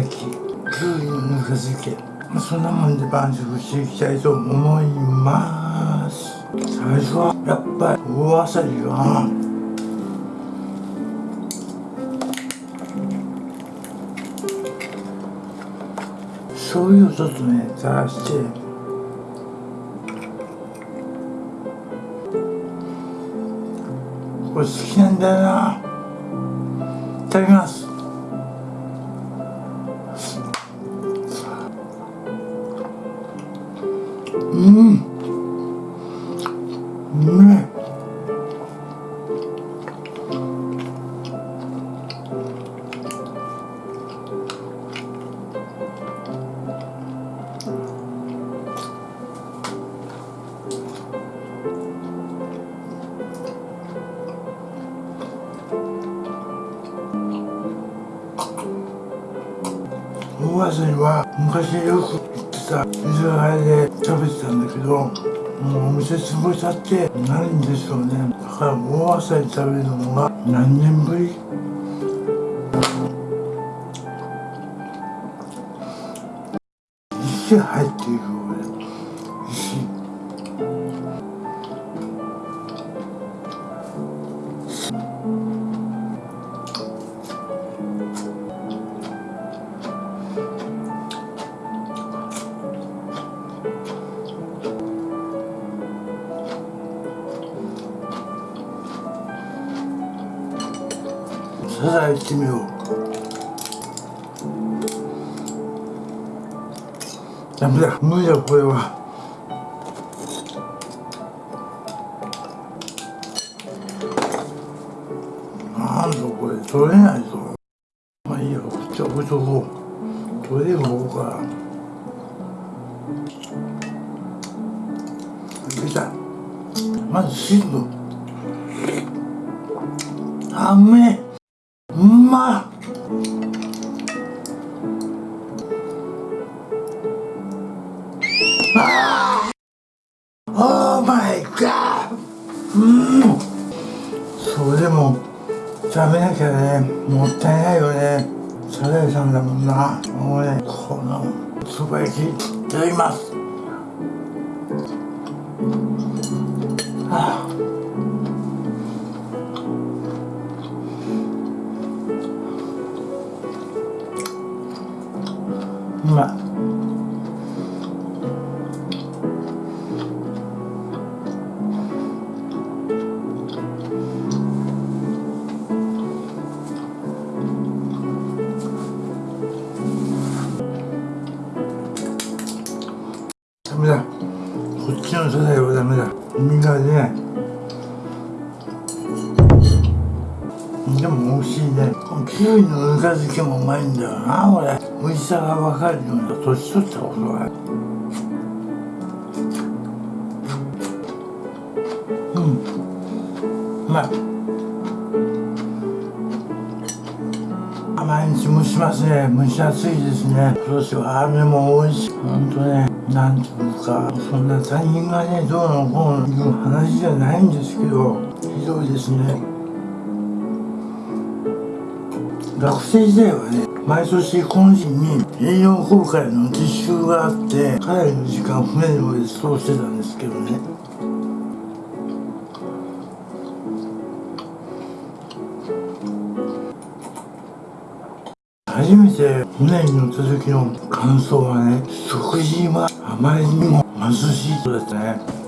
焼き教義ぬか漬けそんなもんで晩酌していきたいと思います。最初はやっぱり大わさりが醤油をちょっとね垂らして。これ好きなんだよな。いただきます。う店潰しちゃってないんでしょうね。だから大わさり食べるのが何年ぶり？石入っていく。サザエ行っ食べなきゃねもったいないよね。サザエさんだもんな。もうねこのつば焼きいただきます。キウイのぬか漬けもうまいんだよなこれ。美味しさが分かるような年取ったことがうん。うまい毎日蒸しますね。蒸し暑いですね。今年は雨も多いし本当ねなんていうかそんな他人がねどうのこうのいう話じゃないんですけどひどいですね。学生時代はね毎年この時期に栄養公開の実習があってかなりの時間船の上で過ごしてたんですけどね。初めて船に乗った時の感想はね食事はあまりにも貧しいとですね。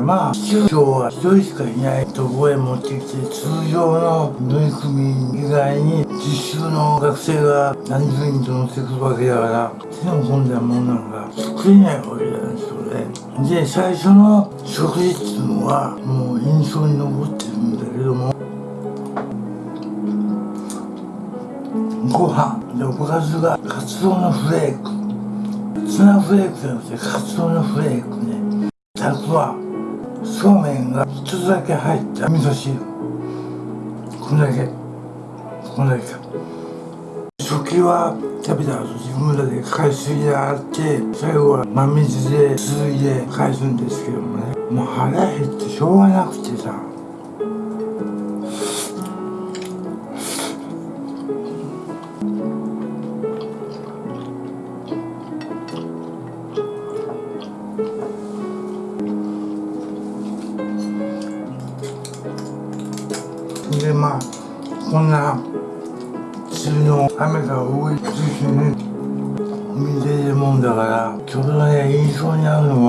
それまあ市長は一人しかいないとこへ持ってきて通常の乗組員以外に実習の学生が何十人と乗ってくるわけだから手の込んだものなんか作れないわけなんですよねで最初の食事っていうのはもう印象に残ってるんだけどもご飯でおかずがカツオのフレーク。ツナフレークじゃなくてカツオのフレークね。たくはそうめんが一つだけ入った味噌汁。こんだけ。こんだけ食器は食べた後自分らで海水で洗って最後は真水ですすいで返すんですけどもね。もう腹減ってしょうがなくてさ。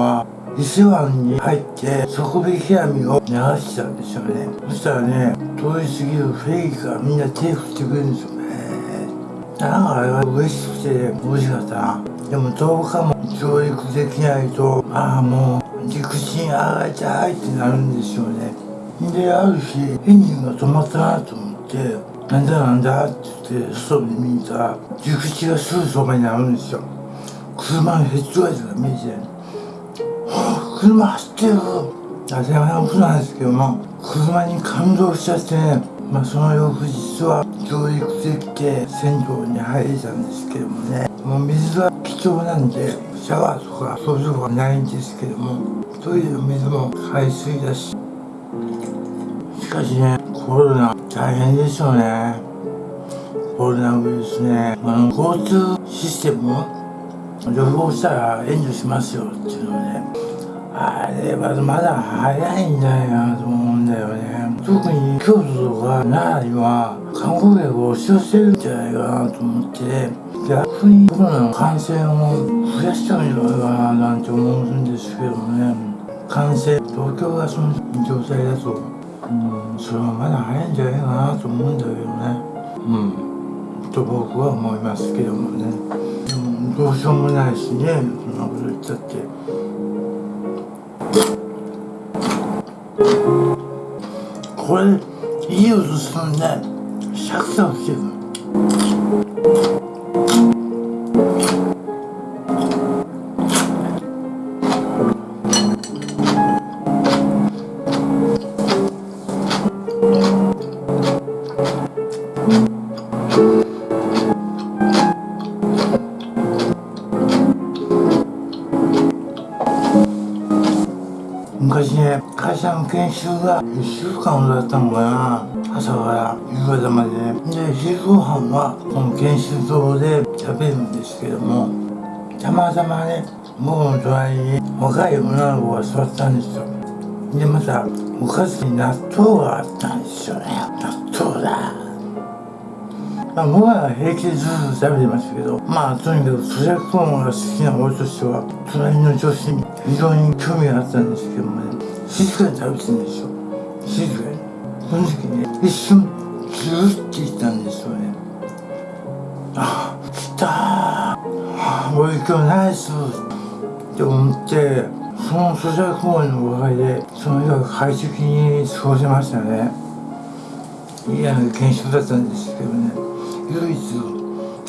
は伊勢湾に入って底引き網を流したんですよね。そしたらね通り過ぎるフェリーがみんな手振ってくれるんですよね。なんかあれは嬉しくて美味しかったな。でも10日も上陸できないとああもう陸地に上がりたいってなるんですよね。である日エンジンが止まったなと思ってなんだなんだって言って外に見たら陸地がすぐそばにあるんですよ。車のヘッドライトが見えてはあ車走ってる。当たり前のことなんですけども車に感動しちゃってねまあその翌日は上陸できて銭湯に入れたんですけどもね。もう水は貴重なんでシャワーとかそういうとはないんですけどもトイレの水も海水だし。しかしねコロナ大変でしょうね。コロナウイルスねあの交通システム旅行したら援助しますよっていうのね。あれはまだ早いんじゃないかなと思うんだよね。特に京都とか奈良には観光客を押し寄せるんじゃないかなと思って逆にコロナの感染を増やしちゃうんじゃないかななんて思うんですけどね。感染東京がその状態だとうんそれはまだ早いんじゃないかなと思うんだけどね。うん。と僕は思いますけどもね。でもどうしようもないしね。そんなこと言ったって。これいい音するね。シャクシャクしてるが1週間だったのかな。朝から夕方までね。で昼ご飯はこの研修棟で食べるんですけどもたまたまね僕の隣に若い女の子が座ったんですよ。でまたおかずに納豆があったんですよね。納豆だ。まあ、僕は平気でずっと食べてましたけどまあとにかく咀嚼音が好きな俺としては隣の女子に非常に興味があったんですけどもね静かに食べてるんですよ。静かに。その時ね一瞬ズルって言ったんですよね。あ来たー。あ俺今日ナイス。って思ってその咀嚼音のおかげでその日は快適に過ごせましたね。いいあの研修だったんですけどね。唯一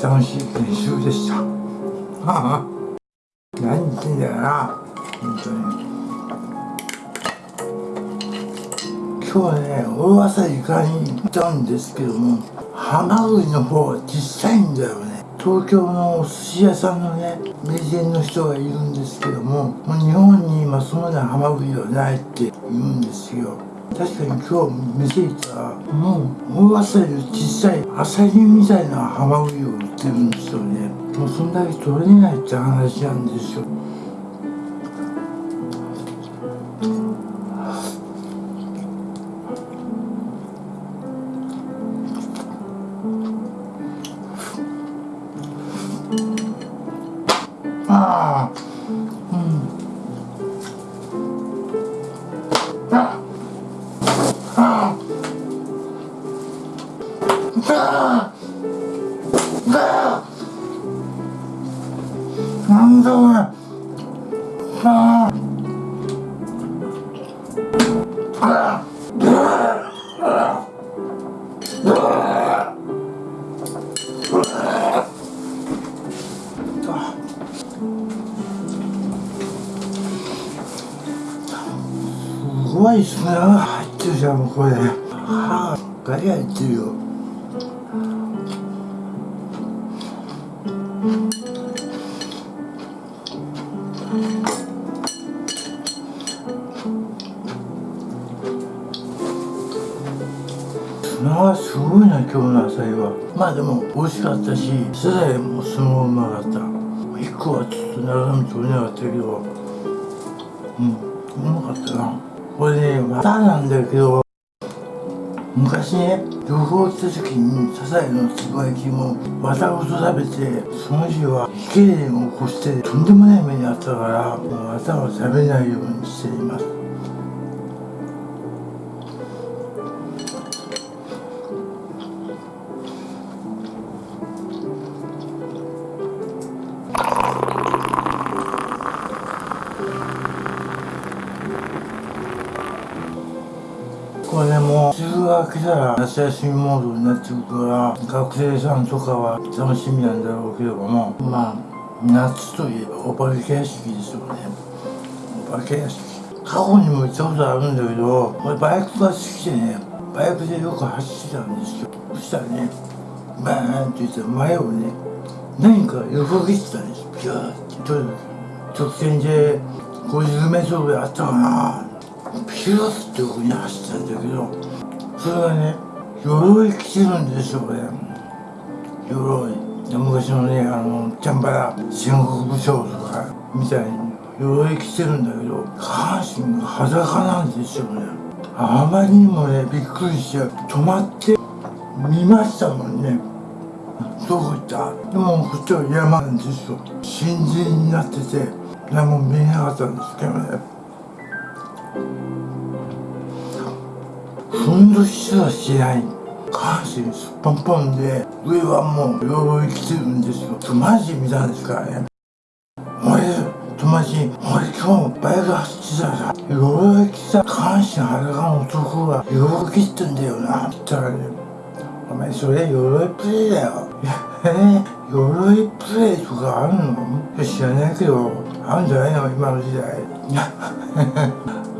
楽しい研修でした。はあ、何言ってんだよな、本当に。今日今日ね大朝イカに行ったんですけどもハマグリの方は小さいんだよね。東京のお寿司屋さんのね名人の人がいるんですけどももう日本に今そのようなハマグリはないって言うんですよ。確かに今日店行ったらもう大朝より小さいアサリみたいなハマグリを売ってるんですよね。もうそんだけ取れないって話なんですよ。なんだこれああああすごいな今日の野菜は。まあでも美味しかったしサザエもすごいうまかった。一個はちょっと長め取れなかったけど。うんうまかったな。これねまたなんだけど。昔ね旅行した時にサザエのつぶやきも綿ごと食べてその日は胃痙攣を起こしてとんでもない目にあったからもう綿は食べないようにしています。たら夏休みモードになってくるから学生さんとかは楽しみなんだろうけれどもまあ夏といえばお化け屋敷ですよね。お化け屋敷。過去にも行ったことあるんだけど俺バイクが好きでねバイクでよく走ってたんですよ。そしたらねバーンって言って前をね何か横切ってたんですピューって。と直線で50メートルぐらいあったかな。ピューって横に走ったんだけどそれがね鎧着てるんですよこれ。鎧。昔のねあのチャンバラ戦国武将とかみたいに。鎧着てるんだけど下半身が裸なんですよね。あまりにもねびっくりして止まって見ましたもんね。どこ行った？でもこっちは山なんですよ。新人になってて何も見えなかったんですけどね。ふんどしすらしない。下半身すっぽんぽんで上はもう鎧着てるんですよ。マジ見たんですからね。俺友達「俺今日バイク走ってたらさ鎧着た下半身裸の男が鎧着ってんだよな」って言ったらねお前それ鎧プレイだよ。えー、鎧プレイとかあるの？知らないけど、あるんじゃないの？今の時代。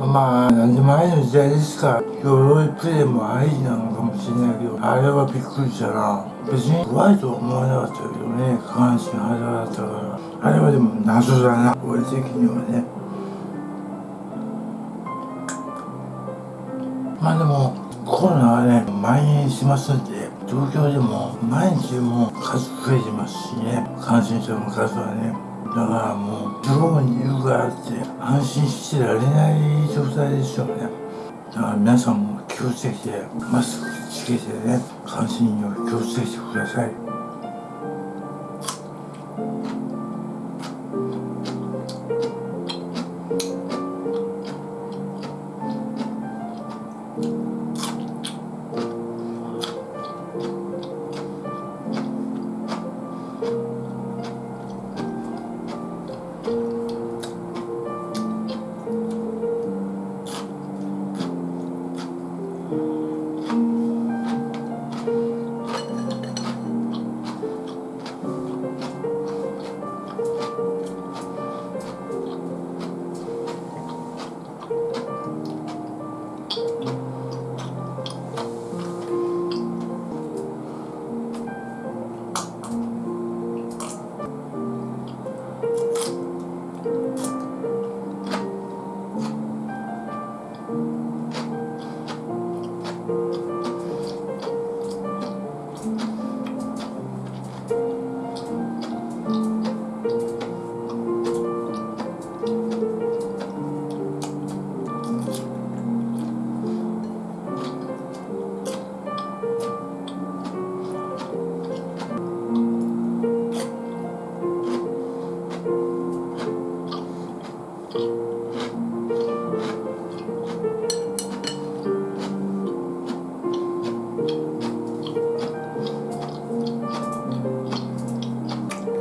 まあ、なんでもありの時代ですから、鎧プレイもありなのかもしれないけど、あれはびっくりしたな。別に怖いとは思わなかったけどね、下半身裸だったから。あれはでも謎だな、俺的にはね。まあでも、コロナはね、蔓延しますんで、東京でも毎日も数増えてますしね、感染者の数はね。だからもう、地方にいるからって安心してられない状態でしょうね。だから皆さんも気をつけて、マスクつけてね、感染には気をつけてください。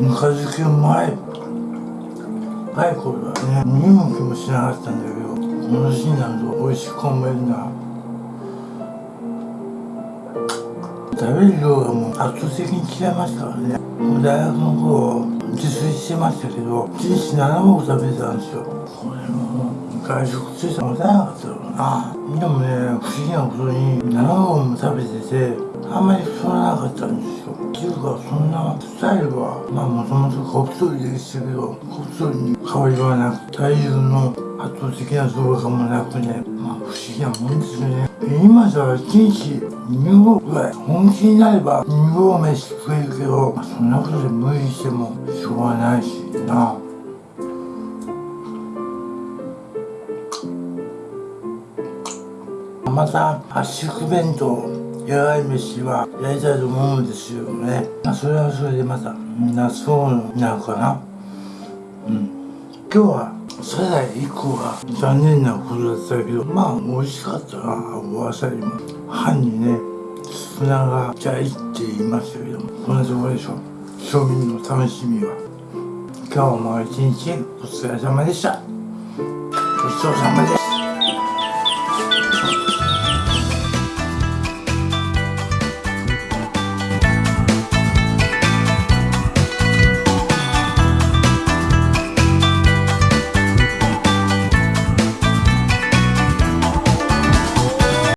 赤漬けうまい。若い頃はね見向きもしなかったんだけどこの年になると美味しく思えるな。食べる量がもう圧倒的に違いましたからね。もう大学の頃自炊してましたけど1日7合食べてたんですよ。これも外食ついたらもたなかったろうな。でもね不思議なことに7合も食べててあんまり太らなかったんですよ。ていうかそんなスタイルはまあもともと小太りでしたけど小太りに変わりはなく体重の圧倒的な増加もなくね。まあ不思議なもんですよね。今じゃ1日2合ぐらい本気になれば2合飯食えるけど、まあ、そんなことで無理してもしょうがないしな。また圧縮弁当。野外飯はやりたいと思うんですよね、まあ、それはそれでまたみんなそうなのかな。うん。今日はサザエ1個が残念なことだったけどまあ美味しかったなおあさりも。歯にね砂がじゃいって言いましたけどもこんなところでしょ庶民の楽しみは。今日も一日お疲れ様でした。ごちそうさまです